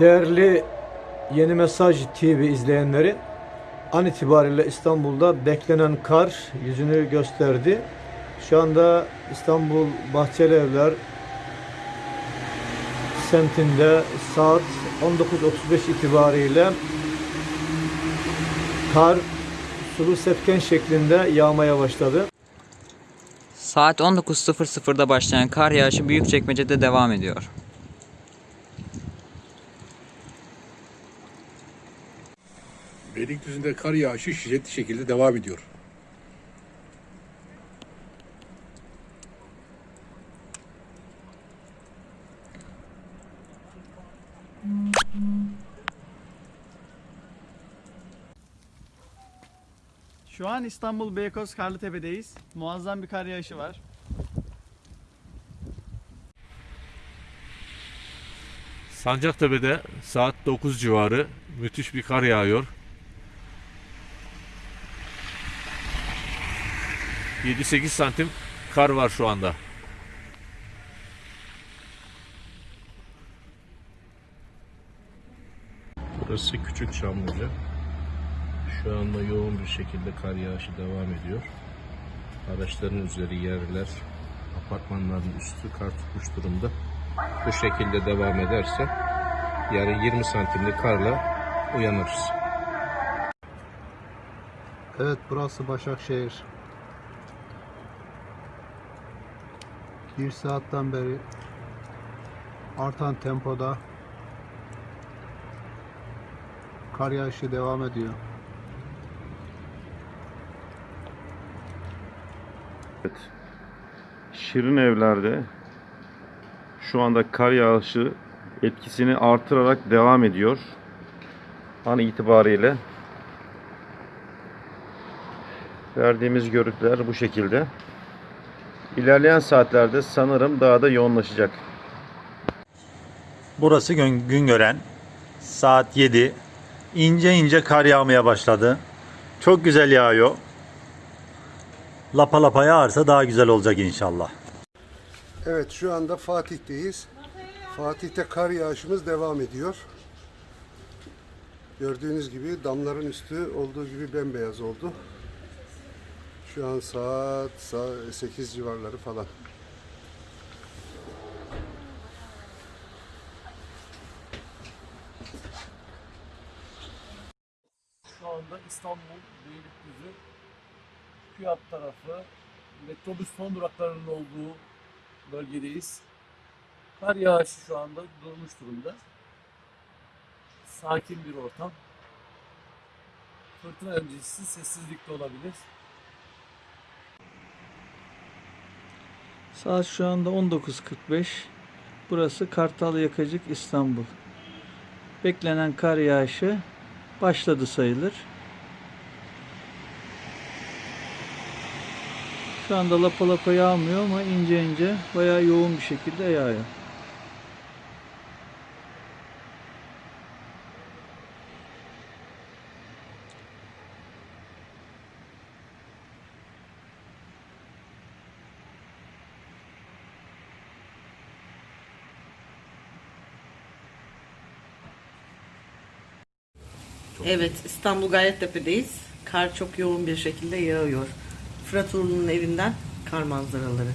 Değerli Yeni Mesaj TV izleyenleri, an itibariyle İstanbul'da beklenen kar yüzünü gösterdi. Şu anda İstanbul Bahçeli Evler semtinde saat 19.35 itibariyle kar sulu sepken şeklinde yağmaya başladı. Saat 19.00'da başlayan kar yağışı Büyükçekmece'de devam ediyor. Beylikdüzü'nde kar yağışı şiddetli şekilde devam ediyor. Şu an İstanbul Beykoz Karlıtepe'deyiz. Muazzam bir kar yağışı var. Sancaktepe'de saat 9 civarı müthiş bir kar yağıyor. 7-8 santim kar var şu anda. Burası Küçük Çamlıca. Şu anda yoğun bir şekilde kar yağışı devam ediyor. Araçların üzeri yerler, apartmanların üstü kar tutmuş durumda. Bu şekilde devam ederse yarın 20 santimlik karla uyanırız. Evet burası Başakşehir. Bir saatten beri artan tempoda kar yağışı devam ediyor. Şirin evlerde şu anda kar yağışı etkisini artırarak devam ediyor. An itibariyle verdiğimiz görüntüler bu şekilde. İlerleyen saatlerde sanırım daha da yoğunlaşacak. Burası gün, Güngören. Saat 7. İnce ince kar yağmaya başladı. Çok güzel yağıyor. Lapa lapa yağarsa daha güzel olacak inşallah. Evet şu anda Fatih'teyiz. Fatih'te kar yağışımız devam ediyor. Gördüğünüz gibi damların üstü olduğu gibi bembeyaz oldu. Şu an saat, saat 8 civarları falan. Şu anda İstanbul Beylikdüzü Fiyat tarafı metrobüs son duraklarının olduğu bölgedeyiz. Kar yağışı şu anda durmuş durumda. Sakin bir ortam. Fırtına öncesi sessizlik de olabilir. Saat şu anda 19.45. Burası Kartal Yakacık İstanbul. Beklenen kar yağışı başladı sayılır. Şu anda lapa lapa yağmıyor ama ince ince bayağı yoğun bir şekilde yağıyor. Evet, İstanbul Gayrettepe'deyiz. Kar çok yoğun bir şekilde yağıyor. Fırat Uğurlu'nun evinden kar manzaraları.